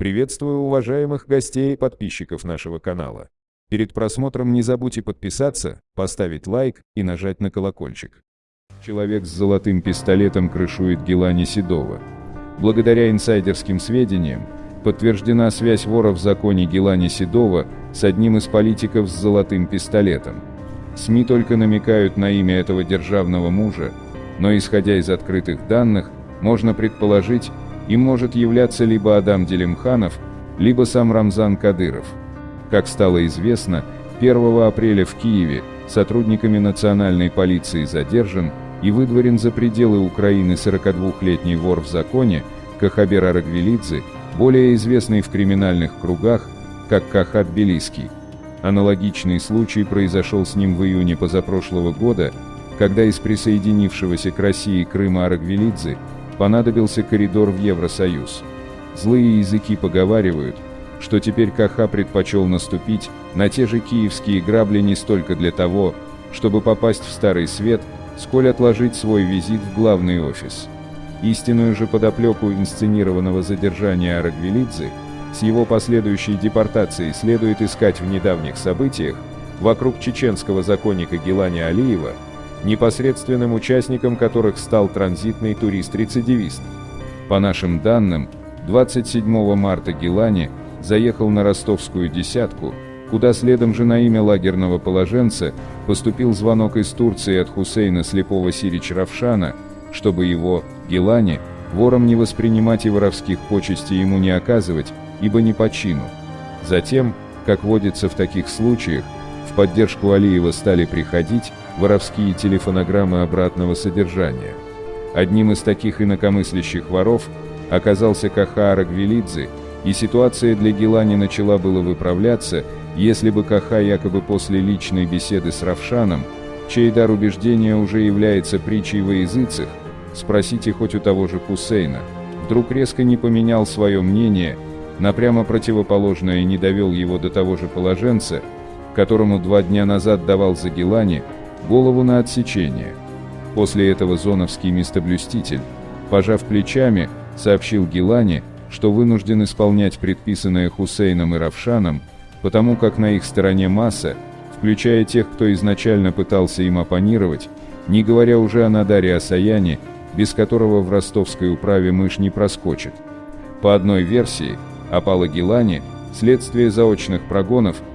Приветствую уважаемых гостей и подписчиков нашего канала. Перед просмотром не забудьте подписаться, поставить лайк и нажать на колокольчик. Человек с золотым пистолетом крышует Гелани Седова. Благодаря инсайдерским сведениям, подтверждена связь вора в законе Гелани Седова с одним из политиков с золотым пистолетом. СМИ только намекают на имя этого державного мужа, но исходя из открытых данных, можно предположить, им может являться либо Адам Делимханов, либо сам Рамзан Кадыров. Как стало известно, 1 апреля в Киеве сотрудниками национальной полиции задержан и выдворен за пределы Украины 42-летний вор в законе Кахабер Арагвелидзе, более известный в криминальных кругах как Кахат Белиский. Аналогичный случай произошел с ним в июне позапрошлого года, когда из присоединившегося к России Крыма Арагвелидзе понадобился коридор в Евросоюз. Злые языки поговаривают, что теперь Каха предпочел наступить на те же киевские грабли не столько для того, чтобы попасть в Старый Свет, сколь отложить свой визит в главный офис. Истинную же подоплеку инсценированного задержания Арагвелидзе с его последующей депортацией следует искать в недавних событиях вокруг чеченского законника Гелани Алиева – непосредственным участником которых стал транзитный турист-рецидивист. По нашим данным, 27 марта Гелани заехал на ростовскую десятку, куда следом же на имя лагерного положенца поступил звонок из Турции от Хусейна Слепого Сирич Равшана, чтобы его, Гелани, вором не воспринимать и воровских почестей ему не оказывать, ибо не по чину. Затем, как водится в таких случаях, в поддержку Алиева стали приходить воровские телефонограммы обратного содержания. Одним из таких инакомыслящих воров оказался Каха Арагвелидзе, и ситуация для Гелани начала было выправляться, если бы Каха якобы после личной беседы с Равшаном, чей дар убеждения уже является притчей во языцах, спросите хоть у того же Хусейна, вдруг резко не поменял свое мнение, на прямо противоположное не довел его до того же положенца, которому два дня назад давал Загелани, голову на отсечение. После этого зоновский местоблюститель, пожав плечами, сообщил Гелани, что вынужден исполнять предписанное Хусейном и Равшаном, потому как на их стороне масса, включая тех, кто изначально пытался им оппонировать, не говоря уже о Надаре Асаяне, без которого в ростовской управе мышь не проскочит. По одной версии, опала Гелани, следствие заочных прогонов –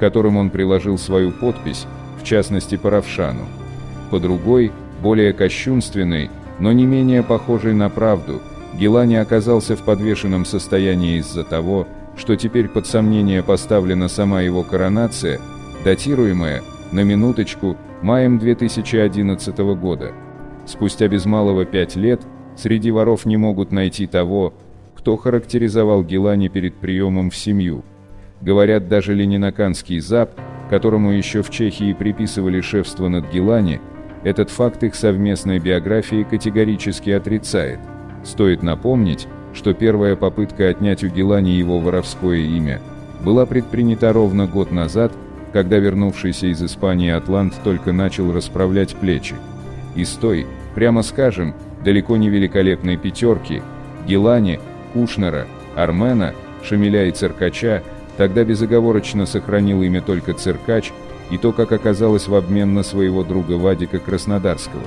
которым он приложил свою подпись, в частности по Равшану. По другой, более кощунственной, но не менее похожей на правду, Гелани оказался в подвешенном состоянии из-за того, что теперь под сомнение поставлена сама его коронация, датируемая, на минуточку, маем 2011 года. Спустя без малого пять лет, среди воров не могут найти того, кто характеризовал Гелани перед приемом в семью – Говорят, даже ленинаканский ЗАП, которому еще в Чехии приписывали шефство над Гелани, этот факт их совместной биографии категорически отрицает. Стоит напомнить, что первая попытка отнять у Гелани его воровское имя была предпринята ровно год назад, когда вернувшийся из Испании Атлант только начал расправлять плечи. И с той, прямо скажем, далеко не великолепной пятерки, Гелани, Кушнера, Армена, Шамиля и Циркача – Тогда безоговорочно сохранил имя только Циркач, и то, как оказалось в обмен на своего друга Вадика Краснодарского.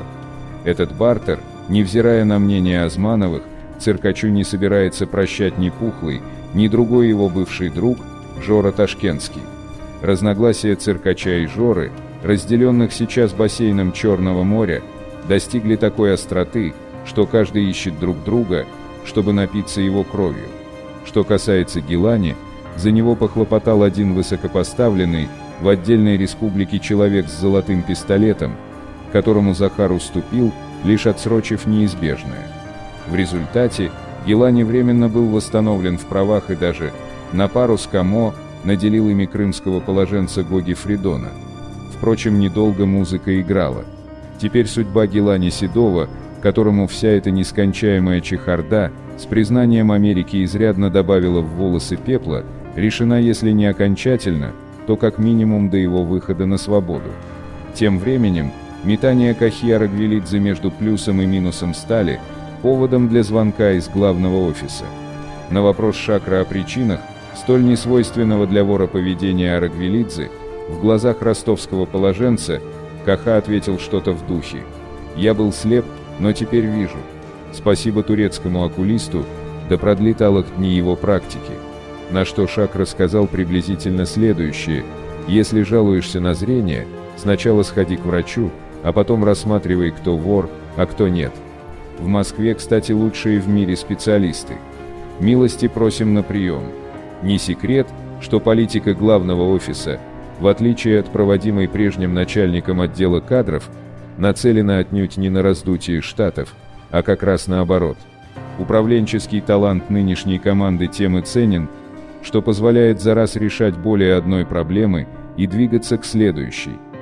Этот бартер, невзирая на мнение Азмановых, Циркачу не собирается прощать ни Пухлый, ни другой его бывший друг, Жора Ташкентский. Разногласия Циркача и Жоры, разделенных сейчас бассейном Черного моря, достигли такой остроты, что каждый ищет друг друга, чтобы напиться его кровью. Что касается Гелани, за него похлопотал один высокопоставленный в отдельной республике человек с золотым пистолетом, которому Захар уступил, лишь отсрочив неизбежное. В результате Гелани временно был восстановлен в правах и даже, на пару с Камо, наделил ими крымского положенца Гоги Фридона. Впрочем, недолго музыка играла. Теперь судьба Гелани Седова, которому вся эта нескончаемая чехарда с признанием Америки изрядно добавила в волосы пепла, решена если не окончательно, то как минимум до его выхода на свободу. Тем временем, метание Кахьяра Гвелидзе между плюсом и минусом стали поводом для звонка из главного офиса. На вопрос Шакра о причинах, столь несвойственного для вора поведения Арагвелидзе, в глазах ростовского положенца, Каха ответил что-то в духе. «Я был слеп, но теперь вижу. Спасибо турецкому окулисту, да продлит Аллах дни его практики». На что Шак рассказал приблизительно следующее. «Если жалуешься на зрение, сначала сходи к врачу, а потом рассматривай, кто вор, а кто нет. В Москве, кстати, лучшие в мире специалисты. Милости просим на прием. Не секрет, что политика главного офиса, в отличие от проводимой прежним начальником отдела кадров, нацелена отнюдь не на раздутие штатов, а как раз наоборот. Управленческий талант нынешней команды тем и ценен, что позволяет за раз решать более одной проблемы и двигаться к следующей –